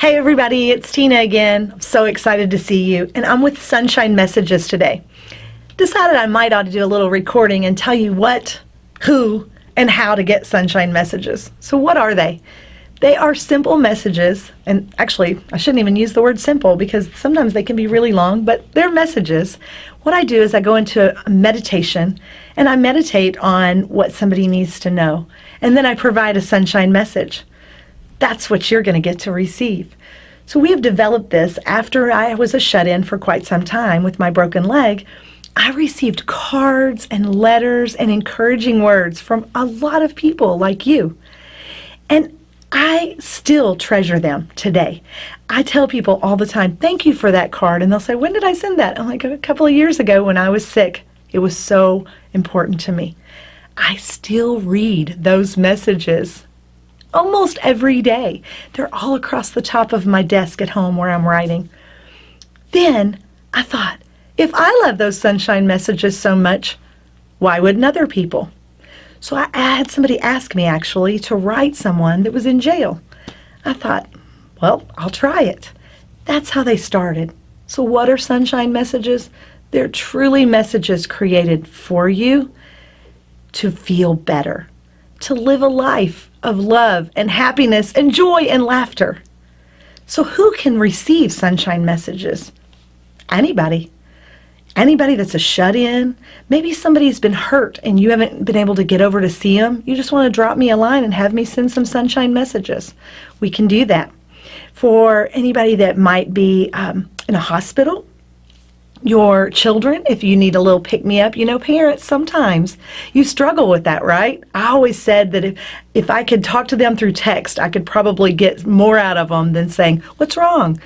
Hey everybody, it's Tina again. I'm so excited to see you, and I'm with Sunshine Messages today. Decided I might ought to do a little recording and tell you what, who, and how to get Sunshine Messages. So what are they? They are simple messages, and actually, I shouldn't even use the word simple because sometimes they can be really long, but they're messages. What I do is I go into a meditation and I meditate on what somebody needs to know, and then I provide a sunshine message. That's what you're going to get to receive. So we have developed this after I was a shut-in for quite some time with my broken leg. I received cards and letters and encouraging words from a lot of people like you. And I still treasure them today. I tell people all the time, thank you for that card. And they'll say, when did I send that? I'm like, a couple of years ago when I was sick. It was so important to me. I still read those messages almost every day. They're all across the top of my desk at home where I'm writing. Then I thought, if I love those sunshine messages so much, why wouldn't other people? So I, had somebody ask me actually to write someone that was in jail. I thought, well, I'll try it. That's how they started. So what are sunshine messages? They're truly messages created for you to feel better, to live a life of love and happiness and joy and laughter. So who can receive sunshine messages? Anybody anybody that's a shut-in, maybe somebody's been hurt and you haven't been able to get over to see them, you just want to drop me a line and have me send some sunshine messages. We can do that. For anybody that might be um, in a hospital, your children, if you need a little pick-me-up, you know, parents, sometimes you struggle with that, right? I always said that if, if I could talk to them through text, I could probably get more out of them than saying, what's wrong?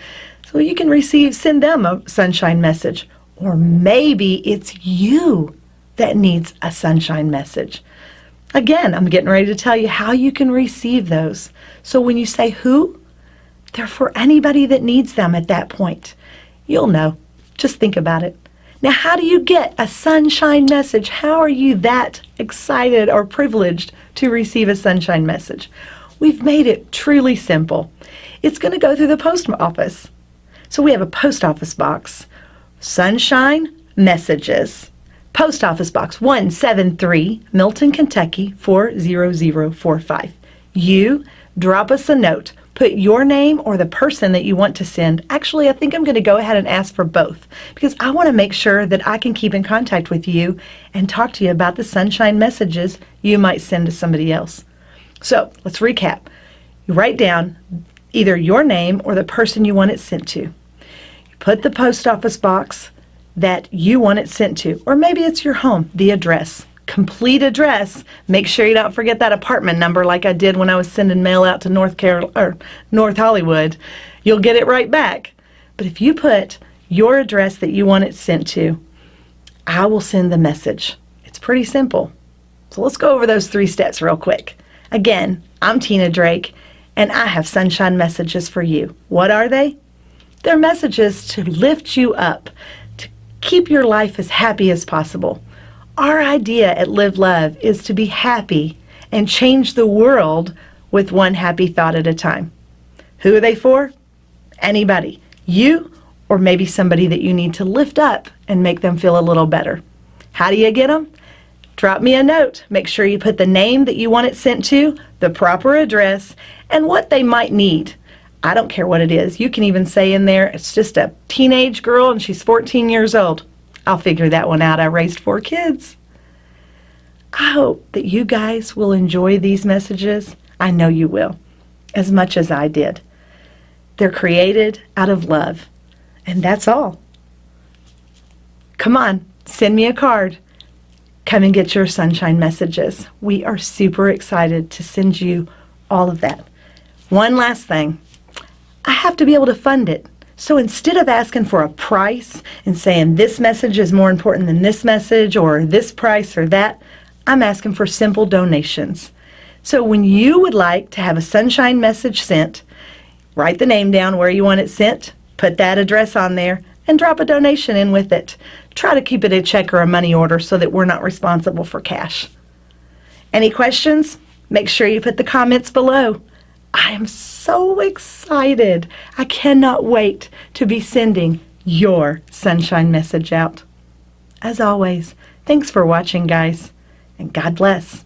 So you can receive, send them a sunshine message. Or maybe it's you that needs a sunshine message. Again, I'm getting ready to tell you how you can receive those. So when you say who, they're for anybody that needs them at that point. You'll know. Just think about it. Now, how do you get a sunshine message? How are you that excited or privileged to receive a sunshine message? We've made it truly simple. It's going to go through the post office. So we have a post office box Sunshine Messages. Post Office Box 173, Milton, Kentucky 40045. You drop us a note. Put your name or the person that you want to send. Actually, I think I'm going to go ahead and ask for both because I want to make sure that I can keep in contact with you and talk to you about the sunshine messages you might send to somebody else. So let's recap. You write down either your name or the person you want it sent to put the post office box that you want it sent to, or maybe it's your home, the address. Complete address. Make sure you don't forget that apartment number like I did when I was sending mail out to North Carol or North Hollywood. You'll get it right back. But if you put your address that you want it sent to, I will send the message. It's pretty simple. So let's go over those three steps real quick. Again, I'm Tina Drake, and I have sunshine messages for you. What are they? They're messages to lift you up, to keep your life as happy as possible. Our idea at Live Love is to be happy and change the world with one happy thought at a time. Who are they for? Anybody. You or maybe somebody that you need to lift up and make them feel a little better. How do you get them? Drop me a note. Make sure you put the name that you want it sent to, the proper address, and what they might need. I don't care what it is. You can even say in there, it's just a teenage girl and she's 14 years old. I'll figure that one out. I raised four kids. I hope that you guys will enjoy these messages. I know you will, as much as I did. They're created out of love, and that's all. Come on, send me a card. Come and get your sunshine messages. We are super excited to send you all of that. One last thing. I have to be able to fund it. So instead of asking for a price and saying this message is more important than this message or this price or that, I'm asking for simple donations. So when you would like to have a sunshine message sent, write the name down where you want it sent, put that address on there, and drop a donation in with it. Try to keep it a check or a money order so that we're not responsible for cash. Any questions? Make sure you put the comments below. I am so excited. I cannot wait to be sending your sunshine message out. As always, thanks for watching, guys, and God bless.